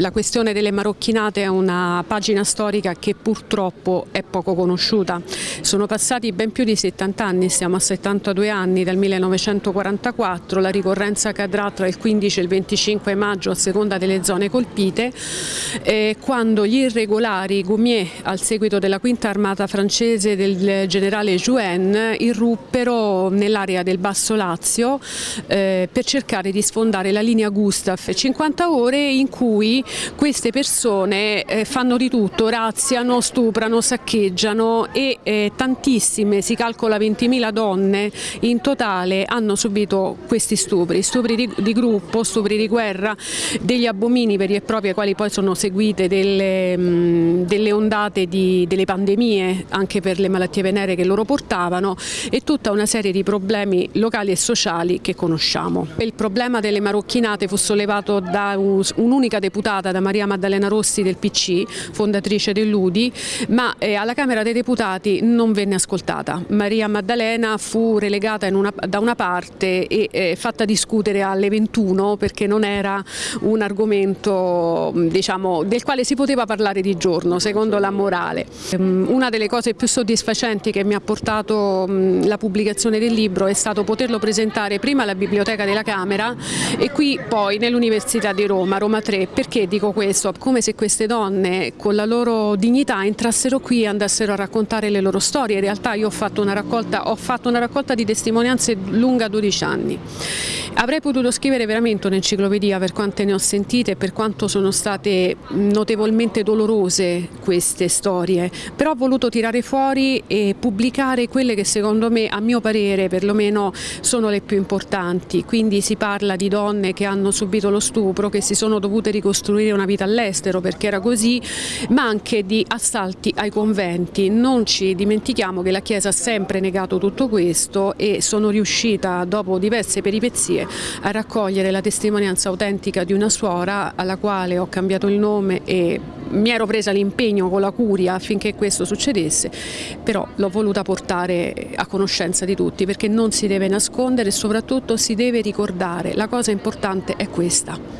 la questione delle marocchinate è una pagina storica che purtroppo è poco conosciuta. Sono passati ben più di 70 anni, siamo a 72 anni dal 1944, la ricorrenza cadrà tra il 15 e il 25 maggio a seconda delle zone colpite, eh, quando gli irregolari Goumier al seguito della quinta armata francese del generale Jouen irruppero nell'area del Basso Lazio eh, per cercare di sfondare la linea Gustaf 50 ore in cui queste persone eh, fanno di tutto, razziano, stuprano, saccheggiano e eh, tantissime, si calcola 20.000 donne in totale hanno subito questi stupri, stupri di, di, gruppo, stupri di guerra, degli abomini veri e propri ai quali poi sono seguite delle, mh, delle ondate di, delle pandemie anche per le malattie venere che loro portavano e tutta una serie di problemi locali e sociali che conosciamo. Il problema delle marocchinate fu sollevato da un'unica deputata, da Maria Maddalena Rossi del PC, fondatrice dell'UDI, ma eh, alla Camera dei Deputati non venne ascoltata. Maria Maddalena fu relegata una, da una parte e eh, fatta discutere alle 21 perché non era un argomento diciamo, del quale si poteva parlare di giorno, secondo la morale. Ehm, una delle cose più soddisfacenti che mi ha portato la pubblicazione del libro è stato poterlo presentare prima alla Biblioteca della Camera e qui poi nell'Università di Roma, Roma 3. Perché dico questo? Come se queste donne con la loro dignità entrassero qui e andassero a raccontare le loro storie. In realtà io ho fatto una raccolta, ho fatto una raccolta di testimonianze lunga 12 anni. Avrei potuto scrivere veramente un'enciclopedia per quante ne ho sentite e per quanto sono state notevolmente dolorose queste storie, però ho voluto tirare fuori e pubblicare quelle che secondo me, a mio parere perlomeno, sono le più importanti. Quindi si parla di donne che hanno subito lo stupro, che si sono dovute ricostruire una vita all'estero perché era così, ma anche di assalti ai conventi. Non ci dimentichiamo che la Chiesa ha sempre negato tutto questo e sono riuscita dopo diverse peripezie a raccogliere la testimonianza autentica di una suora alla quale ho cambiato il nome e mi ero presa l'impegno con la curia affinché questo succedesse, però l'ho voluta portare a conoscenza di tutti perché non si deve nascondere e soprattutto si deve ricordare, la cosa importante è questa.